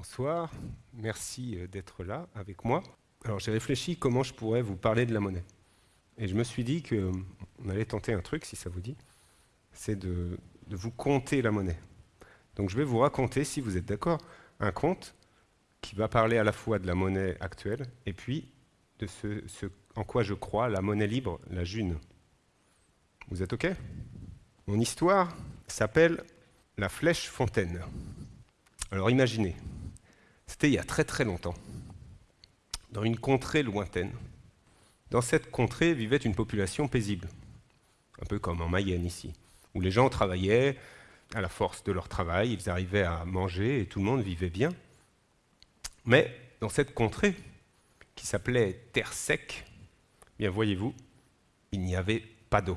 Bonsoir, merci euh, d'être là avec moi. Alors j'ai réfléchi comment je pourrais vous parler de la monnaie. Et je me suis dit qu'on allait tenter un truc, si ça vous dit, c'est de, vous compter la monnaie. Donc je vais vous raconter, si vous êtes d'accord, un conte qui va parler à la fois de la monnaie actuelle et puis de ce en quoi je crois, la monnaie libre, la june. Vous êtes OK? Mon histoire s'appelle La flèche fontaine. Alors imaginez, c'était il y a très très longtemps, dans une contrée lointaine. Dans cette contrée vivait une population paisible, un peu comme en Mayenne ici, où les gens travaillaient à la force de leur travail, ils arrivaient à manger et tout le monde vivait bien. Mais dans cette contrée, qui s'appelait Terre Sec, bien voyez-vous, il n'y avait pas d'eau.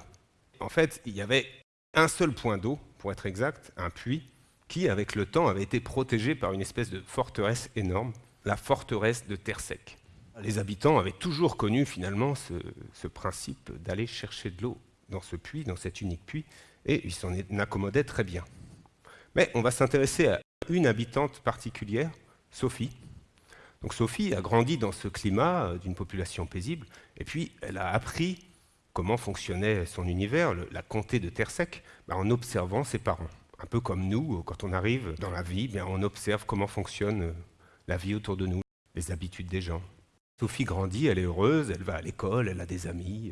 En fait, il y avait un seul point d'eau, pour être exact, un puits, qui, avec le temps, avait été protégé par une espèce de forteresse énorme, la forteresse de Terre Sec. Les habitants avaient toujours connu finalement ce, principe d'aller chercher de l'eau dans ce puits, dans cet unique puits, et ils s'en accommodaient très bien. Mais on va s'intéresser à une habitante particulière, Sophie. Donc Sophie a grandi dans ce climat euh, d'une population paisible, et puis elle a appris comment fonctionnait son univers, la comté de Terre Sec, bah, en observant ses parents. Un peu comme nous, quand on arrive dans la vie, bien, on observe comment fonctionne euh, la vie autour de nous, les habitudes des gens. Sophie grandit, elle est heureuse, elle va à l'école, elle a des amis.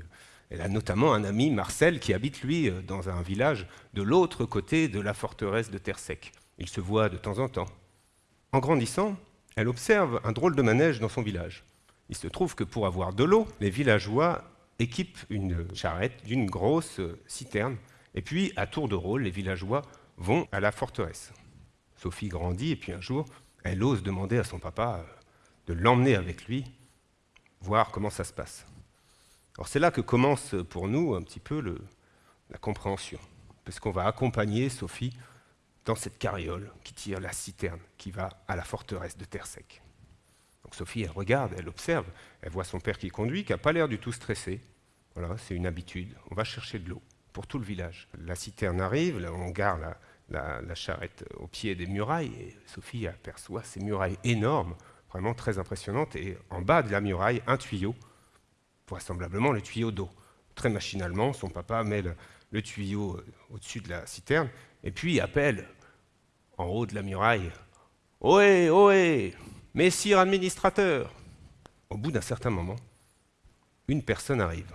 Elle a notamment un ami, Marcel, qui habite, lui, euh, dans un village de l'autre côté de la forteresse de Terre Sec. Ils se voient de temps en temps. En grandissant, elle observe un drôle de manège dans son village. Il se trouve que pour avoir de l'eau, les villageois équipent une charrette d'une grosse euh, citerne, et puis, à tour de rôle, les villageois vont à la forteresse. Sophie grandit et puis un jour, elle ose demander à son papa euh, de l'emmener avec lui, voir comment ça se passe. Alors c'est là que commence pour nous un petit peu le, la compréhension, parce qu'on va accompagner Sophie dans cette carriole qui tire la citerne qui va à la forteresse de Terre Sec. Donc Sophie, elle regarde, elle observe, elle voit son père qui conduit, qui n'a pas l'air du tout stressé. Voilà, c'est une habitude, on va chercher de l'eau pour tout le village. La citerne arrive, on gare la, la, charrette au pied des murailles, et Sophie aperçoit ces murailles énormes, vraiment très impressionnantes, et en bas de la muraille, un tuyau, vraisemblablement le tuyau d'eau. Très machinalement, son papa met le, tuyau euh, au-dessus de la citerne, et puis appelle en haut de la muraille « Ohé, ohé, messire administrateur !» Au bout d'un certain moment, une personne arrive.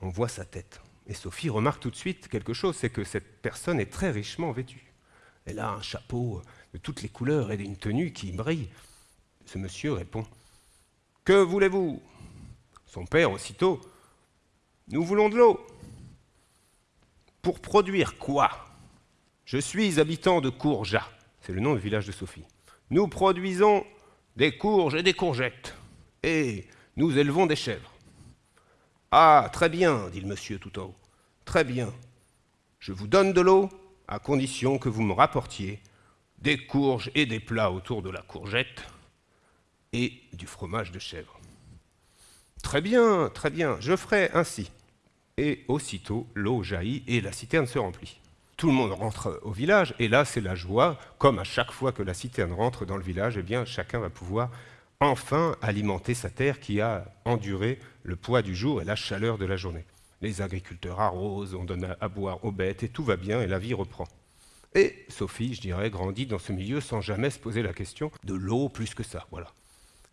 On voit sa tête. Et Sophie remarque tout de suite quelque chose, c'est que cette personne est très richement vêtue. Elle a un chapeau de toutes les couleurs et une tenue qui brille. Ce monsieur répond « Que voulez-vous » Son père, aussitôt « Nous voulons de l'eau. »« Pour produire quoi ?»« Je suis habitant de Courja. » C'est le nom du village de Sophie. « Nous produisons des courges et des courgettes. Et nous élevons des chèvres. Ah, très bien, dit le monsieur tout en haut. Très bien. Je vous donne de l'eau, à condition que vous me rapportiez des courges et des plats autour de la courgette et du fromage de chèvre. Très bien, très bien, je ferai ainsi. Et aussitôt, l'eau jaillit et la citerne se remplit. Tout le monde rentre au village, et là, c'est la joie. Comme à chaque fois que la citerne rentre dans le village, eh bien, chacun va pouvoir enfin alimenter sa terre qui a enduré le poids du jour et la chaleur de la journée. Les agriculteurs arrosent, on donne à boire aux bêtes et tout va bien et la vie reprend. Et Sophie, je dirais, grandit dans ce milieu sans jamais se poser la question de l'eau plus que ça. Voilà.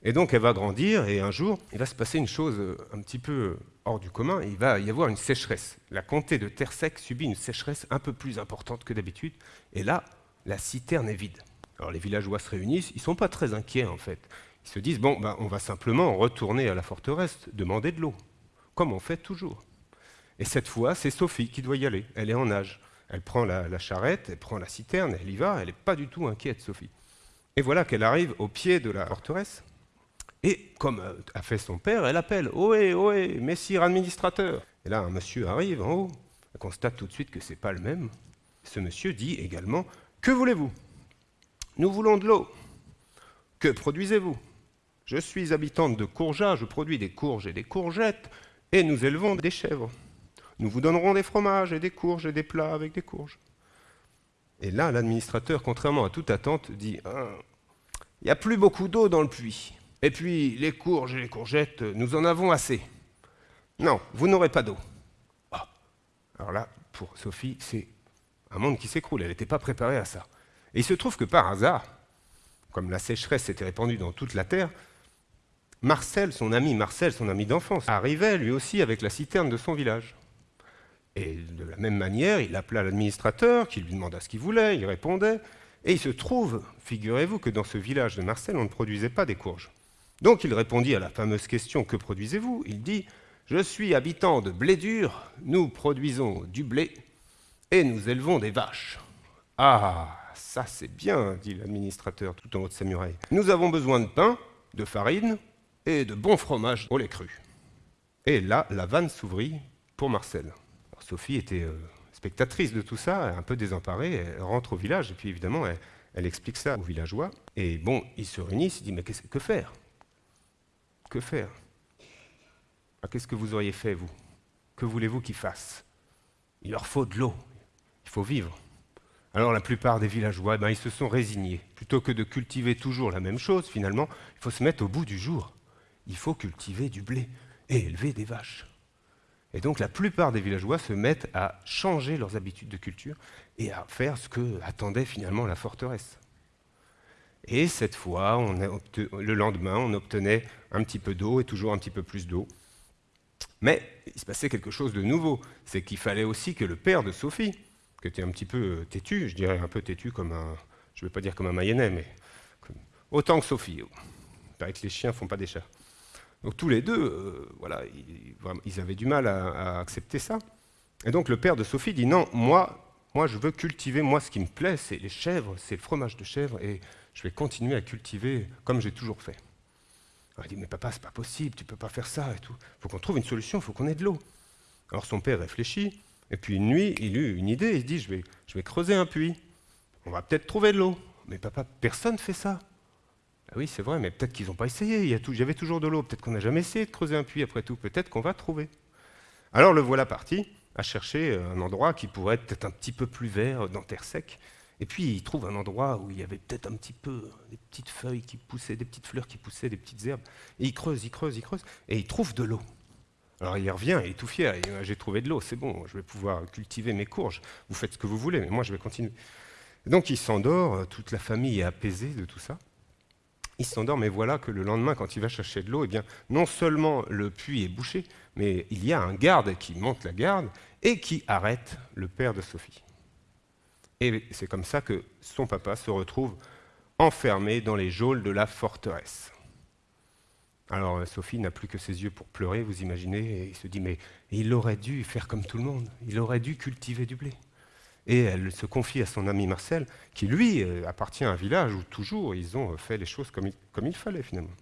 Et donc elle va grandir et un jour, il va se passer une chose euh, un petit peu hors du commun, il va y avoir une sécheresse. La comté de Terre Sec subit une sécheresse un peu plus importante que d'habitude et là, la citerne est vide. Alors les villageois se réunissent, ils ne sont pas très inquiets en fait. Ils se disent, bon, ben, on va simplement retourner à la forteresse, demander de l'eau, comme on fait toujours. Et cette fois, c'est Sophie qui doit y aller. Elle est en nage. Elle prend la, charrette, elle prend la citerne, elle y va, elle n'est pas du tout inquiète, Sophie. Et voilà qu'elle arrive au pied de la forteresse. Et comme a fait son père, elle appelle « Ohé, ohé, messire administrateur !» Et là, un monsieur arrive en haut. Elle constate tout de suite que ce n'est pas le même. Ce monsieur dit également « Que voulez-vous ?»« Nous voulons de l'eau. »« Que produisez-vous » Je suis habitante de Courja, je produis des courges et des courgettes, et nous élevons des chèvres. Nous vous donnerons des fromages et des courges et des plats avec des courges. Et là, l'administrateur, contrairement à toute attente, dit ah, Il n'y a plus beaucoup d'eau dans le puits. Et puis, les courges et les courgettes, nous en avons assez. Non, vous n'aurez pas d'eau. Ah. Alors là, pour Sophie, c'est un monde qui s'écroule. Elle n'était pas préparée à ça. Et il se trouve que par hasard, comme la sécheresse s'était répandue dans toute la terre, Marcel, son ami Marcel, son ami d'enfance, arrivait lui aussi avec la citerne de son village. Et de la même manière, il appela l'administrateur, qui lui demanda ce qu'il voulait, il répondait. Et il se trouve, figurez-vous, que dans ce village de Marcel, on ne produisait pas des courges. Donc il répondit à la fameuse question Que produisez-vous? Il dit Je suis habitant de blé dur, nous produisons du blé et nous élevons des vaches. Ah, ça c'est bien, dit l'administrateur tout en haut de sa muraille. Nous avons besoin de pain, de farine et de bon fromage au lait cru. Et là, la vanne s'ouvrit pour Marcel. Sophie était euh, spectatrice de tout ça, un peu désemparée. Elle rentre au village et puis évidemment, elle, explique ça aux villageois. Et bon, ils se réunissent, ils disent Mais que faire? Que faire? Ah, Qu'est-ce que vous auriez fait, vous? Que voulez-vous qu'ils fassent? Il leur faut de l'eau. Il faut vivre. Alors la plupart des villageois, eh ben, ils se sont résignés. Plutôt que de cultiver toujours la même chose, finalement, il faut se mettre au bout du jour. Il faut cultiver du blé et élever des vaches. Et donc la plupart des villageois se mettent à changer leurs habitudes de culture et à faire ce que attendait finalement la forteresse. Et cette fois, le lendemain, on obtenait un petit peu d'eau et toujours un petit peu plus d'eau. Mais il se passait quelque chose de nouveau, c'est qu'il fallait aussi que le père de Sophie, qui était un petit peu euh, têtu, je dirais un peu têtu comme un, je ne vais pas dire comme un Mayennais, mais autant que Sophie. Il paraît que les chiens ne font pas des chats. Donc tous les deux, euh, voilà, ils, avaient du mal à, accepter ça. Et donc le père de Sophie dit non, moi, moi je veux cultiver, moi ce qui me plaît, c'est les chèvres, c'est le fromage de chèvre, et je vais continuer à cultiver comme j'ai toujours fait. il dit mais papa, c'est pas possible, tu peux pas faire ça et tout. Il faut qu'on trouve une solution, il faut qu'on ait de l'eau. Alors son père réfléchit, et puis une nuit, il eut une idée, il dit je vais, je vais creuser un puits, on va peut-être trouver de l'eau. Mais papa, personne ne fait ça. Ah oui, c'est vrai, mais peut-être qu'ils n'ont pas essayé. Il y avait toujours de l'eau. Peut-être qu'on n'a jamais essayé de creuser un puits après tout. Peut-être qu'on va trouver. Alors le voilà parti à chercher un endroit qui pourrait être peut-être un petit peu plus vert dans terre sec. Et puis il trouve un endroit où il y avait peut-être un petit peu des petites feuilles qui poussaient, des petites fleurs qui poussaient, des petites herbes. Et il creuse, il creuse, il creuse, et il trouve de l'eau. Alors il revient, il est tout fier, j'ai trouvé de l'eau, c'est bon, je vais pouvoir cultiver mes courges. Vous faites ce que vous voulez, mais moi je vais continuer. donc il s'endort, toute la famille est apaisée de tout ça il s'endort, mais voilà que le lendemain, quand il va chercher de l'eau, eh bien, non seulement le puits est bouché, mais il y a un garde qui monte la garde et qui arrête le père de Sophie. Et c'est comme ça que son papa se retrouve enfermé dans les geôles de la forteresse. Alors Sophie n'a plus que ses yeux pour pleurer, vous imaginez, et il se dit, mais il aurait dû faire comme tout le monde, il aurait dû cultiver du blé. Et elle se confie à son ami Marcel, qui lui euh, appartient à un village où toujours ils ont fait les choses comme il, fallait finalement.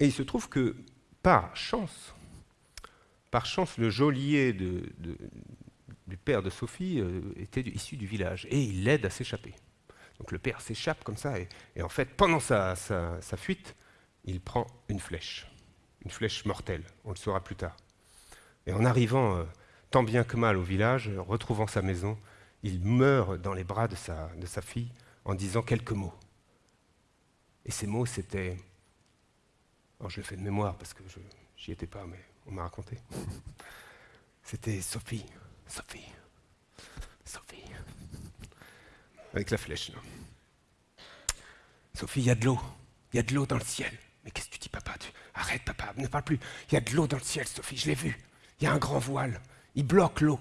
Et il se trouve que par chance, par chance, le geôlier du père de Sophie euh, était issu du village et il l'aide à s'échapper. Donc le père s'échappe comme ça et, en fait, pendant sa, fuite, il prend une flèche, une flèche mortelle, on le saura plus tard. Et en arrivant euh, tant bien que mal au village, retrouvant sa maison, il meurt dans les bras de sa, de sa fille en disant quelques mots. Et ces mots, c'était... Alors je le fais de mémoire parce que je n'y étais pas, mais on m'a raconté. C'était Sophie, Sophie, Sophie. Avec la flèche, là. Sophie, il y a de l'eau. Il y a de l'eau dans le ciel. Mais qu'est-ce que tu dis, papa? Arrête, papa, ne parle plus. Il y a de l'eau dans le ciel, Sophie, je l'ai vu. Il y a un grand voile il bloque l'eau.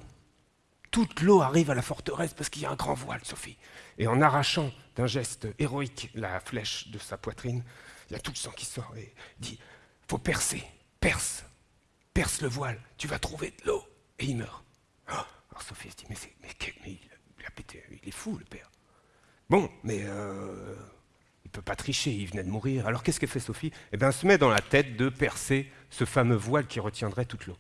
Toute l'eau arrive à la forteresse parce qu'il y a un grand voile, Sophie. Et en arrachant d'un geste héroïque la flèche de sa poitrine, il y a tout le sang qui sort et dit Faut percer, perce, perce le voile, tu vas trouver de l'eau. Et il meurt. Oh, alors Sophie se dit Mais, il, a pété, il est fou, le père. Bon, mais euh, il ne peut pas tricher, il venait de mourir. Alors qu'est-ce qu'elle fait Sophie? Eh bien, elle se met dans la tête de percer ce fameux voile qui retiendrait toute l'eau.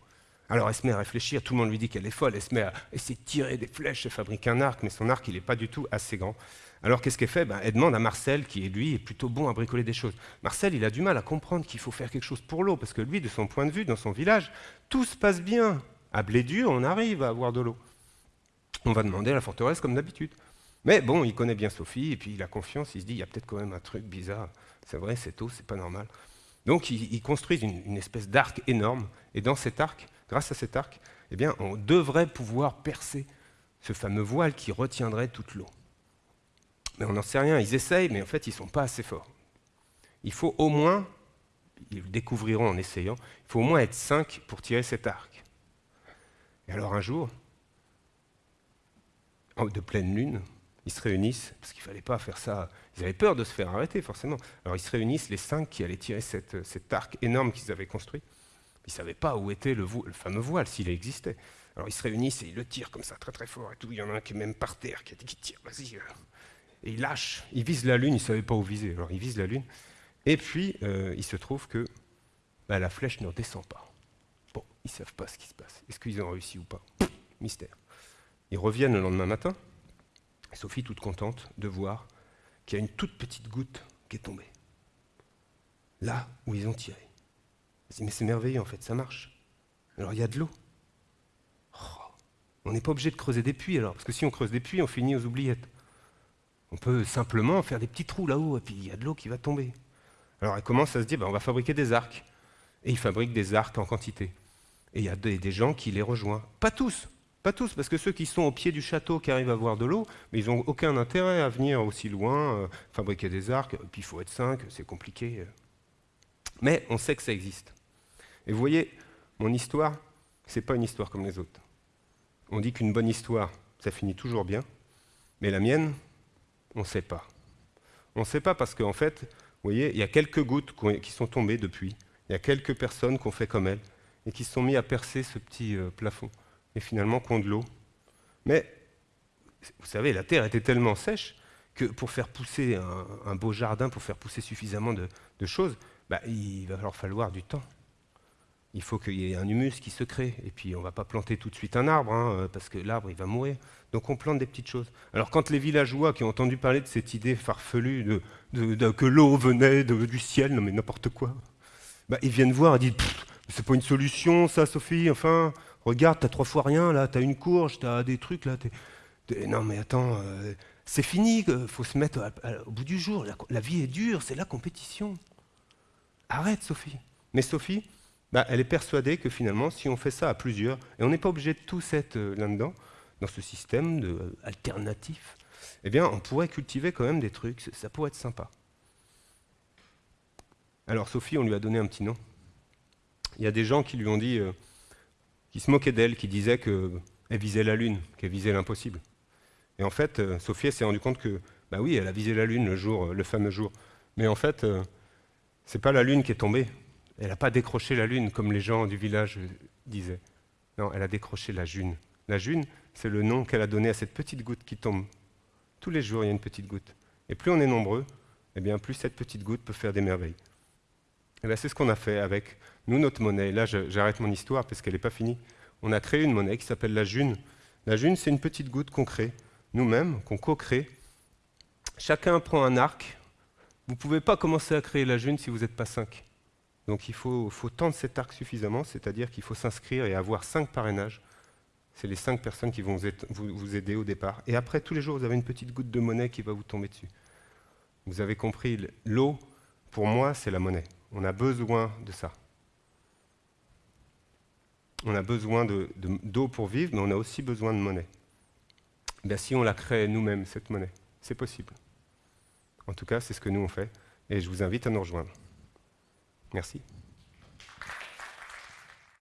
Alors elle se met à réfléchir, tout le monde lui dit qu'elle est folle, elle se met à essayer de tirer des flèches, elle fabrique un arc, mais son arc, il n'est pas du tout assez grand. Alors qu'est-ce qu'elle fait? Ben, Elle demande à Marcel, qui lui est plutôt bon à bricoler des choses. Marcel, il a du mal à comprendre qu'il faut faire quelque chose pour l'eau, parce que lui, de son point de vue, dans son village, tout se passe bien. À Blédur, on arrive à avoir de l'eau. On va demander à la forteresse comme d'habitude. Mais bon, il connaît bien Sophie, et puis il a confiance, il se dit, il y a peut-être quand même un truc bizarre. C'est vrai, cette eau, c'est pas normal. Donc ils, construisent une, espèce d'arc énorme, et dans cet arc, grâce à cet arc, eh bien, on devrait pouvoir percer ce fameux voile qui retiendrait toute l'eau. Mais on n'en sait rien, ils essayent, mais en fait, ils ne sont pas assez forts. Il faut au moins, ils le découvriront en essayant, il faut au moins être cinq pour tirer cet arc. Et alors un jour, de pleine lune, ils se réunissent, parce qu'il ne fallait pas faire ça, ils avaient peur de se faire arrêter forcément. Alors ils se réunissent, les cinq qui allaient tirer cet arc énorme qu'ils avaient construit. Ils ne savaient pas où était le, fameux voile, s'il existait. Alors ils se réunissent et ils le tirent comme ça, très très fort et tout. Il y en a un qui est même par terre, qui qu'il tire, vas-y. Euh. Et ils lâchent, ils visent la lune, ils ne savaient pas où viser. Alors ils visent la lune. Et puis euh, il se trouve que bah, la flèche ne descend pas. Bon, ils ne savent pas ce qui se passe. Est-ce qu'ils ont réussi ou pas? Mystère. Ils reviennent le lendemain matin. Sophie, toute contente de voir qu'il y a une toute petite goutte qui est tombée. Là où ils ont tiré. Mais c'est merveilleux en fait, ça marche. Alors il y a de l'eau. Oh, on n'est pas obligé de creuser des puits alors, parce que si on creuse des puits, on finit aux oubliettes. On peut simplement faire des petits trous là-haut, et puis il y a de l'eau qui va tomber. Alors elle commence à se dire, ben, on va fabriquer des arcs. Et ils fabriquent des arcs en quantité. Et il y a des, gens qui les rejoignent. Pas tous, pas tous, parce que ceux qui sont au pied du château, qui arrivent à voir de l'eau, mais ils n'ont aucun intérêt à venir aussi loin, euh, fabriquer des arcs, et puis il faut être cinq, c'est compliqué. Mais on sait que ça existe. Et vous voyez, mon histoire, ce n'est pas une histoire comme les autres. On dit qu'une bonne histoire, ça finit toujours bien, mais la mienne, on ne sait pas. On ne sait pas parce qu'en fait, vous voyez, il y a quelques gouttes qui sont tombées depuis, il y a quelques personnes qui ont fait comme elle, et qui se sont mis à percer ce petit euh, plafond, et finalement qui ont de l'eau. Mais, vous savez, la terre était tellement sèche que pour faire pousser un, beau jardin, pour faire pousser suffisamment de, choses, bah, il va leur falloir du temps il faut qu'il y ait un humus qui se crée. Et puis, on ne va pas planter tout de suite un arbre, hein, euh, parce que l'arbre, il va mourir. Donc, on plante des petites choses. Alors, quand les villageois qui ont entendu parler de cette idée farfelue de, que l'eau venait du ciel, non mais n'importe quoi, bah, ils viennent voir et disent C'est pas une solution, ça, Sophie Enfin, regarde, t'as trois fois rien, là, t'as une courge, t'as des trucs, là. Non, mais attends, euh, c'est fini, il faut se mettre au bout du jour. la vie est dure, c'est la compétition. Arrête, Sophie. Mais Sophie, bah, elle est persuadée que finalement, si on fait ça à plusieurs, et on n'est pas obligé de tous être euh, là-dedans, dans ce système euh, alternatif, eh bien, on pourrait cultiver quand même des trucs, ça pourrait être sympa. Alors Sophie, on lui a donné un petit nom. Il y a des gens qui lui ont dit, euh, qui se moquaient d'elle, qui disaient qu'elle visait la Lune, qu'elle visait l'impossible. Et en fait, Sophie s'est rendue compte que, bah oui, elle a visé la Lune le jour, le fameux jour. Mais en fait, c'est pas la Lune qui est tombée, elle n'a pas décroché la lune comme les gens du village disaient. Non, elle a décroché la june. La june, c'est le nom qu'elle a donné à cette petite goutte qui tombe. Tous les jours, il y a une petite goutte. Et plus on est nombreux, eh bien, plus cette petite goutte peut faire des merveilles. Et c'est ce qu'on a fait avec nous, notre monnaie. Là, j'arrête mon histoire parce qu'elle n'est pas finie. On a créé une monnaie qui s'appelle la june. La june, c'est une petite goutte qu'on crée, nous-mêmes, qu'on co-crée. Chacun prend un arc. Vous ne pouvez pas commencer à créer la june si vous n'êtes pas cinq. Donc il faut, tendre cet arc suffisamment, c'est-à-dire qu'il faut s'inscrire et avoir cinq parrainages. C'est les cinq personnes qui vont vous, aider au départ. Et après, tous les jours, vous avez une petite goutte de monnaie qui va vous tomber dessus. Vous avez compris, l'eau, pour moi, c'est la monnaie. On a besoin de ça. On a besoin d'eau pour vivre, mais on a aussi besoin de monnaie. Ben, si on la crée nous-mêmes, cette monnaie, c'est possible. En tout cas, c'est ce que nous on fait, et je vous invite à nous rejoindre. Merci.